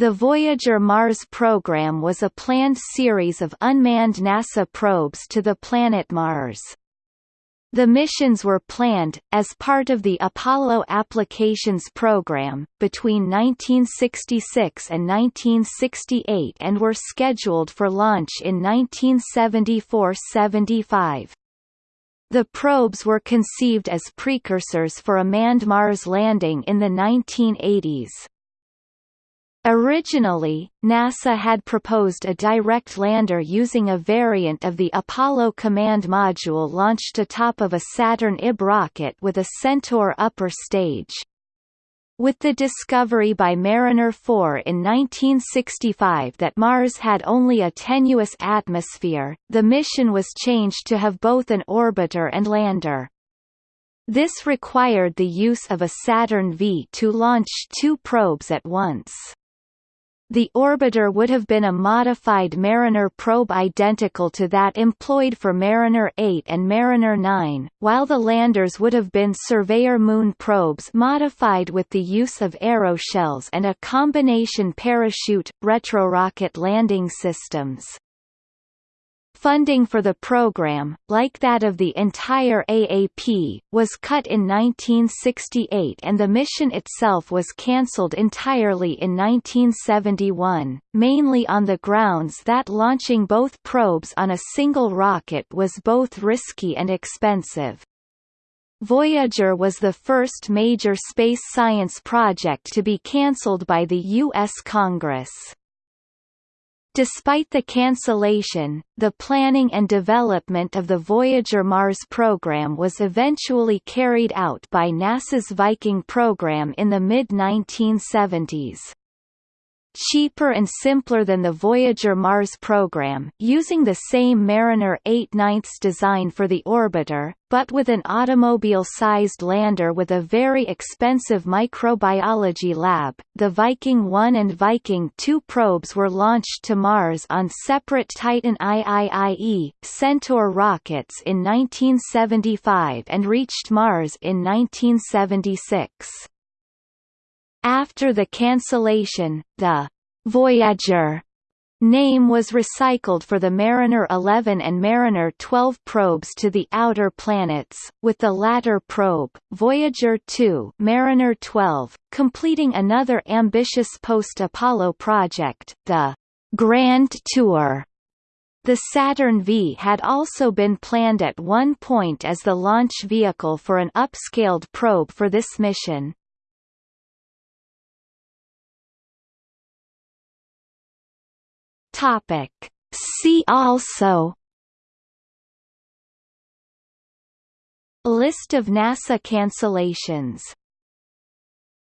The Voyager Mars program was a planned series of unmanned NASA probes to the planet Mars. The missions were planned, as part of the Apollo Applications Program, between 1966 and 1968 and were scheduled for launch in 1974–75. The probes were conceived as precursors for a manned Mars landing in the 1980s. Originally, NASA had proposed a direct lander using a variant of the Apollo Command Module launched atop of a Saturn IB rocket with a Centaur upper stage. With the discovery by Mariner 4 in 1965 that Mars had only a tenuous atmosphere, the mission was changed to have both an orbiter and lander. This required the use of a Saturn V to launch two probes at once. The orbiter would have been a modified Mariner probe identical to that employed for Mariner 8 and Mariner 9, while the landers would have been Surveyor Moon probes modified with the use of aeroshells and a combination parachute, retrorocket landing systems. Funding for the program, like that of the entire AAP, was cut in 1968 and the mission itself was cancelled entirely in 1971, mainly on the grounds that launching both probes on a single rocket was both risky and expensive. Voyager was the first major space science project to be cancelled by the U.S. Congress. Despite the cancellation, the planning and development of the Voyager Mars program was eventually carried out by NASA's Viking program in the mid-1970s cheaper and simpler than the Voyager Mars program, using the same Mariner 8 9 design for the orbiter, but with an automobile-sized lander with a very expensive microbiology lab. The Viking 1 and Viking 2 probes were launched to Mars on separate Titan IIIE Centaur rockets in 1975 and reached Mars in 1976. After the cancellation, the Voyager name was recycled for the Mariner 11 and Mariner 12 probes to the outer planets, with the latter probe, Voyager 2 Mariner 12, completing another ambitious post-Apollo project, the Grand Tour. The Saturn V had also been planned at one point as the launch vehicle for an upscaled probe for this mission. Topic. See also List of NASA cancellations